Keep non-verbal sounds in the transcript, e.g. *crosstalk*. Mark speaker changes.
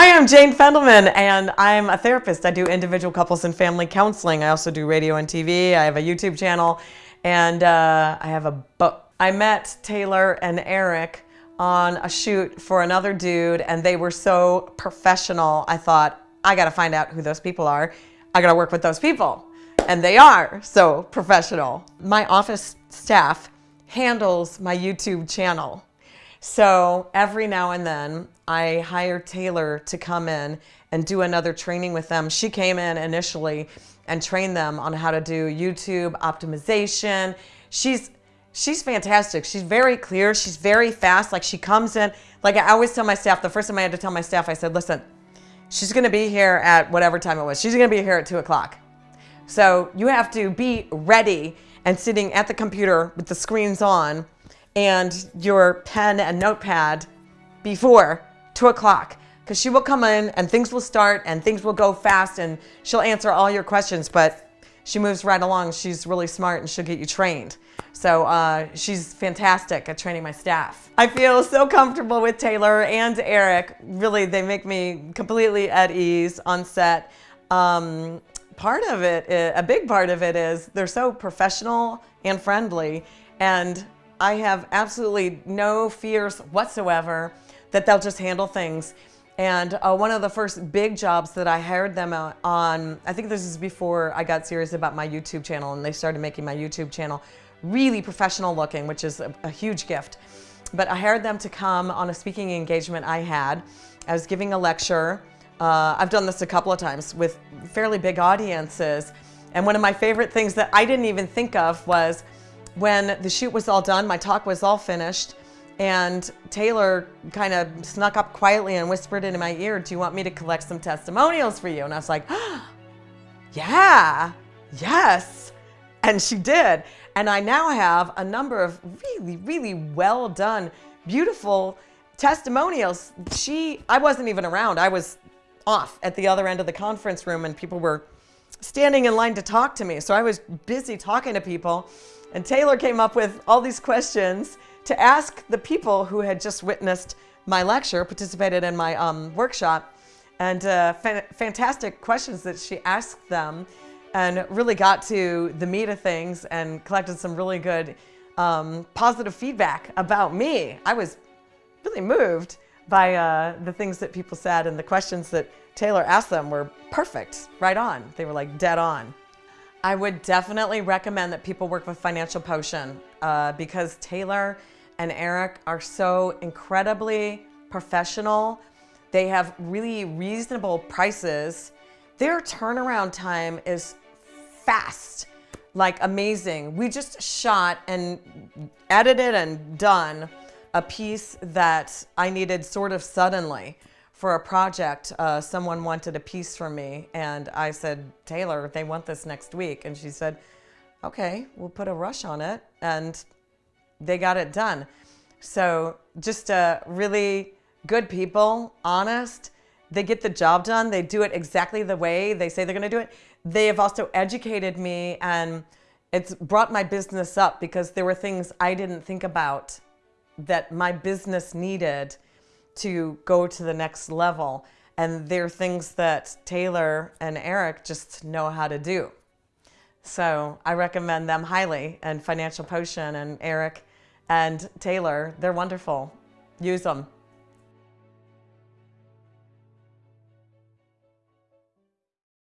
Speaker 1: Hi, I'm Jane Fendelman, and I'm a therapist. I do individual couples and family counseling. I also do radio and TV. I have a YouTube channel, and uh, I have a book. I met Taylor and Eric on a shoot for another dude, and they were so professional. I thought, I gotta find out who those people are. I gotta work with those people. And they are so professional. My office staff handles my YouTube channel. So every now and then I hire Taylor to come in and do another training with them. She came in initially and trained them on how to do YouTube optimization. She's she's fantastic. She's very clear. She's very fast. Like she comes in, like I always tell my staff, the first time I had to tell my staff, I said, listen, she's gonna be here at whatever time it was. She's gonna be here at two o'clock. So you have to be ready and sitting at the computer with the screens on and your pen and notepad before two o'clock because she will come in and things will start and things will go fast and she'll answer all your questions, but she moves right along. She's really smart and she'll get you trained. So uh, she's fantastic at training my staff. I feel so comfortable with Taylor and Eric. Really, they make me completely at ease on set. Um, part of it, a big part of it is they're so professional and friendly and I have absolutely no fears whatsoever that they'll just handle things. And uh, one of the first big jobs that I hired them on, I think this is before I got serious about my YouTube channel and they started making my YouTube channel really professional looking, which is a, a huge gift. But I hired them to come on a speaking engagement I had. I was giving a lecture. Uh, I've done this a couple of times with fairly big audiences. And one of my favorite things that I didn't even think of was when the shoot was all done, my talk was all finished, and Taylor kind of snuck up quietly and whispered into my ear, do you want me to collect some testimonials for you? And I was like, oh, *gasps* yeah, yes. And she did. And I now have a number of really, really well done, beautiful testimonials. She, I wasn't even around. I was off at the other end of the conference room and people were standing in line to talk to me. So I was busy talking to people and Taylor came up with all these questions to ask the people who had just witnessed my lecture, participated in my um, workshop, and uh, fa fantastic questions that she asked them and really got to the meat of things and collected some really good um, positive feedback about me. I was really moved by uh, the things that people said and the questions that Taylor asked them were perfect, right on. They were like dead on. I would definitely recommend that people work with Financial Potion uh, because Taylor and Eric are so incredibly professional. They have really reasonable prices. Their turnaround time is fast, like amazing. We just shot and edited and done a piece that I needed sort of suddenly for a project, uh, someone wanted a piece from me and I said, Taylor, they want this next week. And she said, okay, we'll put a rush on it. And they got it done. So just uh, really good people, honest. They get the job done. They do it exactly the way they say they're going to do it. They have also educated me and it's brought my business up because there were things I didn't think about that my business needed to go to the next level. And they're things that Taylor and Eric just know how to do. So I recommend them highly and Financial Potion and Eric and Taylor, they're wonderful. Use them.